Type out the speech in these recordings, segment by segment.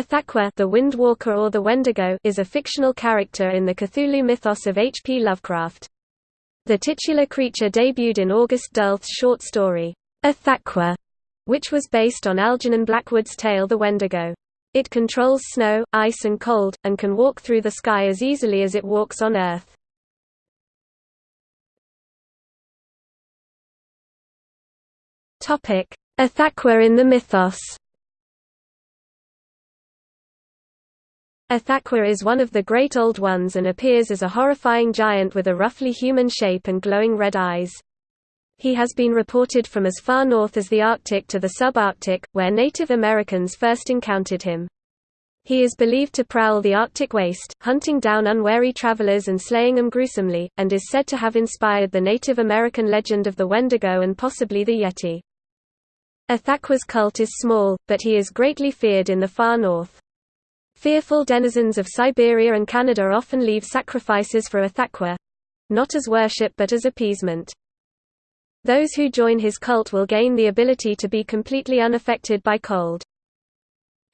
Ithaqua the Windwalker or the Wendigo is a fictional character in the Cthulhu mythos of H. P. Lovecraft. The titular creature debuted in August Derleth's short story, Ithaqua, which was based on Algernon Blackwood's tale The Wendigo. It controls snow, ice and cold, and can walk through the sky as easily as it walks on Earth. Ithaqua in the mythos Ithaqua is one of the Great Old Ones and appears as a horrifying giant with a roughly human shape and glowing red eyes. He has been reported from as far north as the Arctic to the subarctic, where Native Americans first encountered him. He is believed to prowl the Arctic waste, hunting down unwary travelers and slaying them gruesomely, and is said to have inspired the Native American legend of the Wendigo and possibly the Yeti. Ithaqua's cult is small, but he is greatly feared in the far north. Fearful denizens of Siberia and Canada often leave sacrifices for Ithaqua—not as worship but as appeasement. Those who join his cult will gain the ability to be completely unaffected by cold.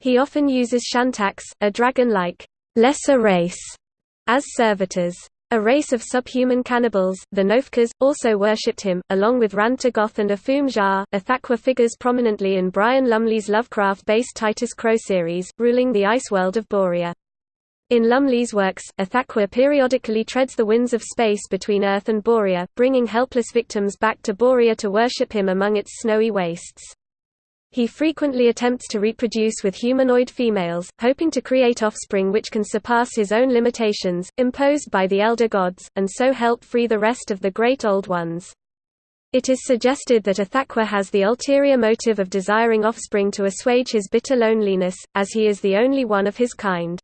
He often uses Shantaks, a dragon-like, lesser race, as servitors. A race of subhuman cannibals, the Gnophkehs, also worshipped him, along with Rhan-Tegoth and Aphoom-Zhah. Ithaqua figures prominently in Brian Lumley's Lovecraft-based Titus Crow series, ruling the ice world of Borea. In Lumley's works, Ithaqua periodically treads the winds of space between Earth and Borea, bringing helpless victims back to Borea to worship him among its snowy wastes. He frequently attempts to reproduce with humanoid females, hoping to create offspring which can surpass his own limitations, imposed by the elder gods, and so help free the rest of the Great Old Ones. It is suggested that Ithaqua has the ulterior motive of desiring offspring to assuage his bitter loneliness, as he is the only one of his kind.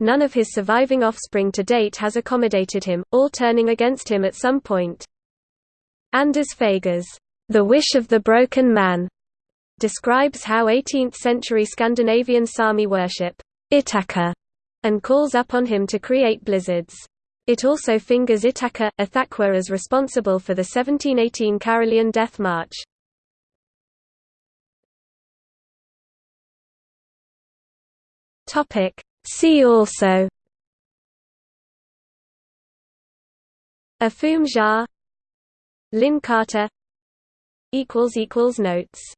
None of his surviving offspring to date has accommodated him, all turning against him at some point. Anders Fager's The Wish of the Broken Man describes how 18th-century Scandinavian Sami worship Ithaca and calls upon him to create blizzards. It also fingers Ithaca, Ithaqua as responsible for the 1718 Carolean Death March. See also Aphoom-Zhah Lin Carter Notes